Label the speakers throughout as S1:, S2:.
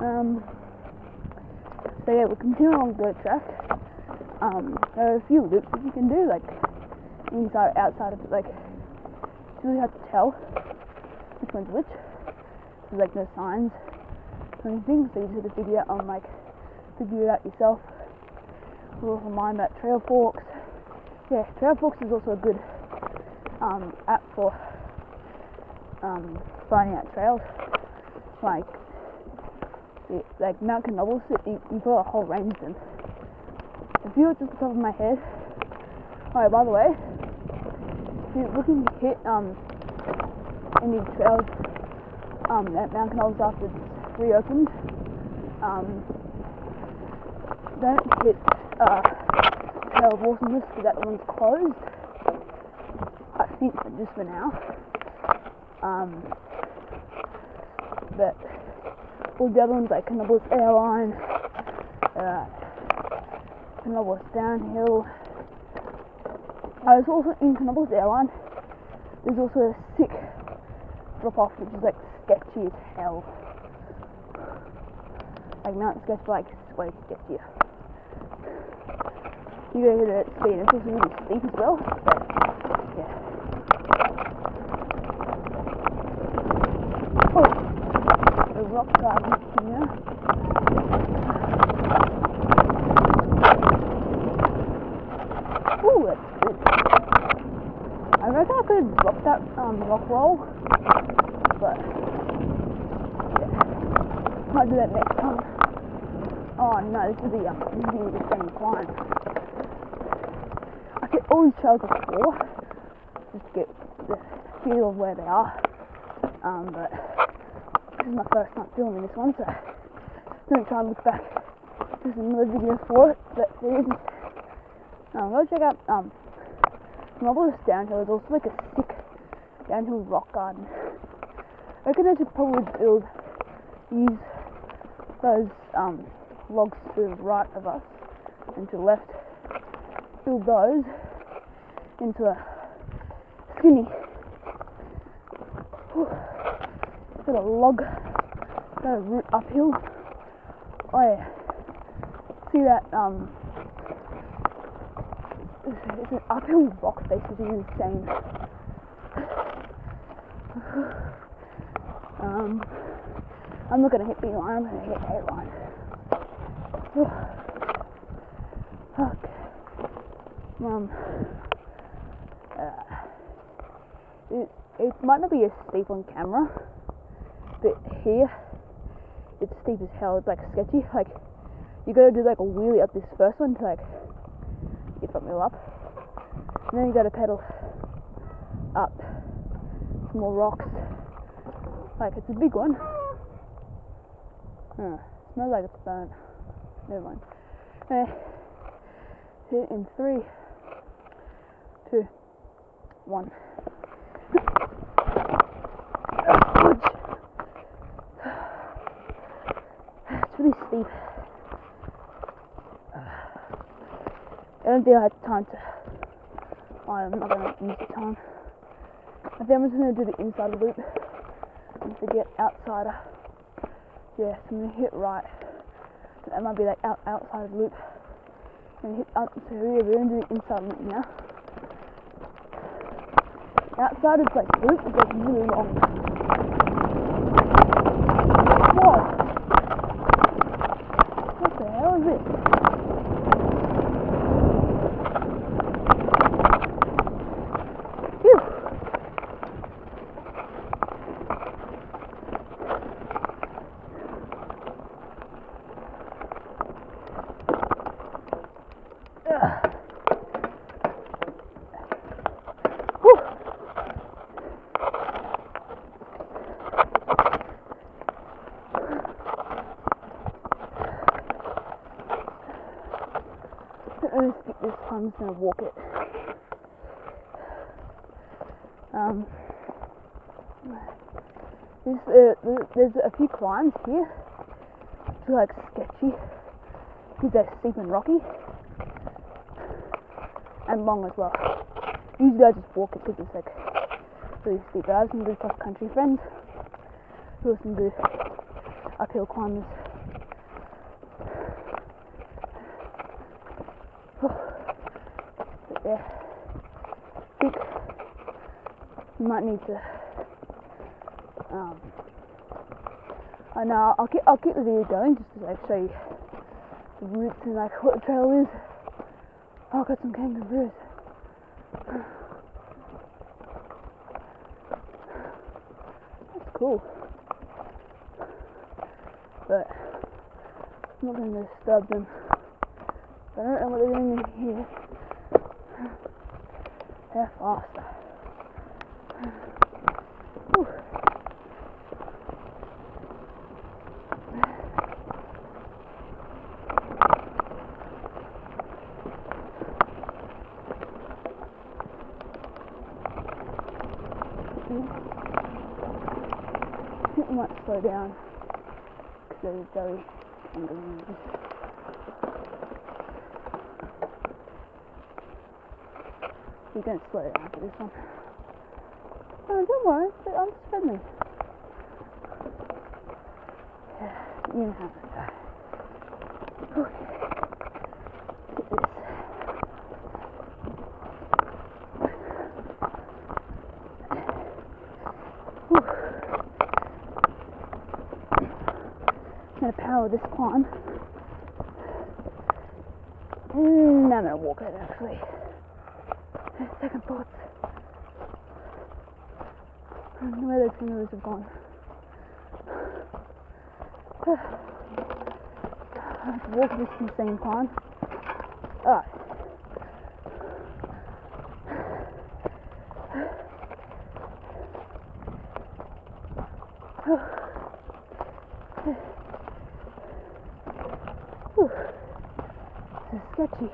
S1: Um, so yeah, we'll continue on the track. Um, there are a few loops that you can do, like inside outside of it. Like it's really hard to tell which one's which. There's like no signs or anything, so you just have to figure out on like figure it out yourself. We'll also mind that Trailforks. Yeah, Trailforks is also a good um, app for um, finding out trails. Like like Mount Canobolas, you, you've got a whole range of them. A few just the top of my head. Oh, by the way, if you're looking to hit um, any trails um, at Mount Canobolas after it's reopened, um, don't hit uh, Trail of Awesomeness because that one's closed. I think just for now. Um, but the other ones like Canobolas Airline, uh, Canobolas Downhill. I was also in Canobolas Airline. There's also a sick drop off which is like sketchy as hell. Like Mount Sketch like way sketchier. You go it at speed, it's also really steep as well. But yeah. Oh, the rock garden here. Ooh, that's good. I reckon I could drop that um, rock roll, but yeah, might do that next time. Oh no, this is the um, is the same climb. I could always these trails before, just to get the feel of where they are. Um, but this is my first time filming this one, so gonna try and look back. There's another video for it, but there isn't. Um, go check out um, Marvelous Downhill is also like a sick downhill rock garden. I reckon I should probably build these those um, logs to the right of us and to the left. Build those into a skinny sort of log kind of route uphill. Oh yeah. See that um it's, an uphill rock face which is insane. um I'm not gonna hit B line, I'm gonna hit A line. okay. Um uh, it, it might not be as steep on camera, here it's steep as hell. It's like sketchy. Like you gotta do like a wheelie up this first one to like get wheel up, and then you gotta pedal up some more rocks. Like it's a big one. Huh. Smells like it's burnt. Never mind. It in three, two, one. Steep. I don't think I have time to. Oh, I'm not going to use the time. I think I'm just to do the inside loop and forget outsider. Yeah, so I'm to hit right. That might be like out, outside loop. And hit up. So yeah, we're to do the inside loop now. Outside is like loop is like really long. What? What the hell is it? Phew. Ugh. Whew. I'm gonna skip this time, I'm just gonna walk it. Um, there's, uh, there's a few climbs here, which are like sketchy, because they're steep and rocky, and long as well. Usually I just walk it because it's like really steep, but I have some good cross country friends who are some good uphill climbers. Think you might need to. Um, know I'll keep I'll keep the video going just to like show you the routes and like what the trail is. Oh, I got some kangaroos. That's cool. But I'm not going to disturb them. I don't know what they're doing in here. They're faster. Whew. I think might slow down because they're very kangaroos. We're going to slow down for this one. Oh, don't worry, but I'm just friendly. Yeah, you know how to go. Okay. Get this. Whew. I'm gonna power this climb. Mm, I'm gonna walk it actually. Second thoughts. I don't know where those kangaroos have gone. I have to walk this insane climb. Ah. This is sketchy.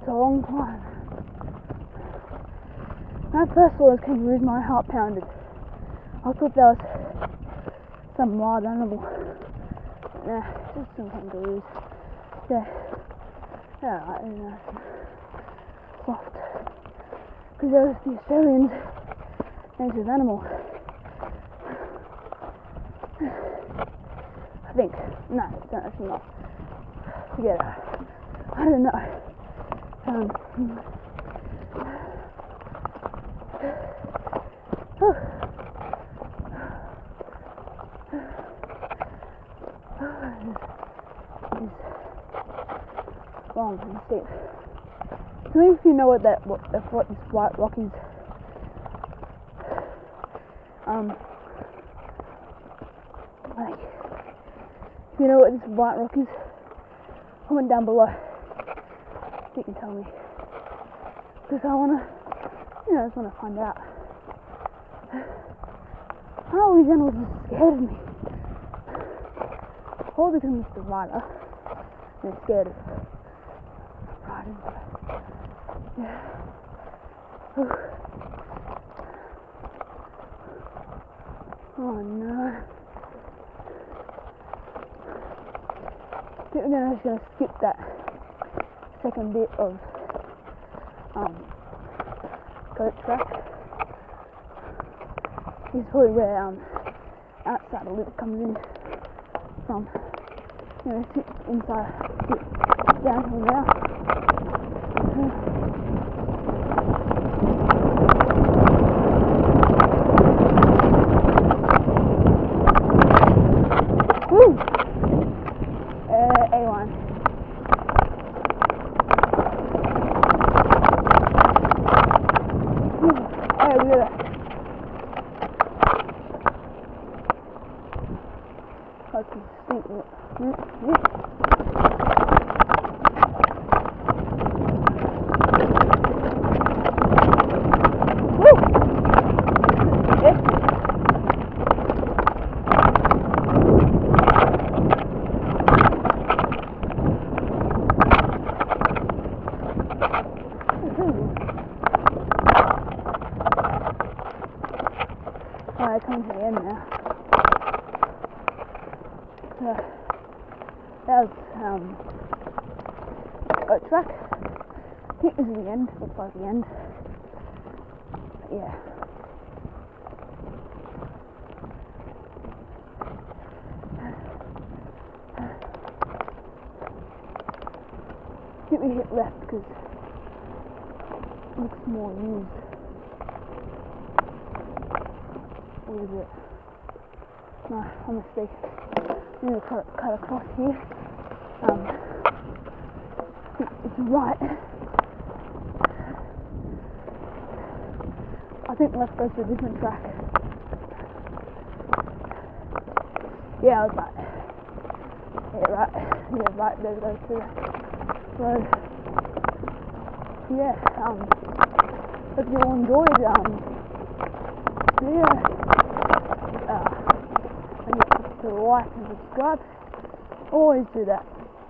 S1: It's a long climb. When I first saw those kangaroos, my heart pounded. I thought that was some wild animal. Nah, it's just some kangaroos. Yeah. Yeah, alright, they're nice and soft. Because those the Australians native animal. I think. No, it's not, actually not. Forget. I don't know. Um, long and steep. So if you know what that what if what this white rock is um like if you know what this white rock is comment down below you can tell me because I wanna you know I just wanna find out. How these animals are scared of me? All because Mr. Rider is scared of riding yeah. Whew. oh no. I think we're gonna, just gonna skip that second bit of um, goat track. This is probably where um, outside the lip comes in from. You know, inside, sit downhill now. Alright, we got Got some steep route here. Woo! Yeah. Alright, come to the end now. So, was um, a track. I think this is the end. Looks like the end. Yeah. I think we hit left because it looks more used. What is it? No, I mistake. I'm gonna cut, cut across here. Um, it's right. I think left goes to a different track. Yeah, I was right. Yeah, right. Yeah, right. There goes to the road. Yeah. Um. Hope you all enjoyed. Um. Yeah. Uh. And to like and subscribe. Always do that.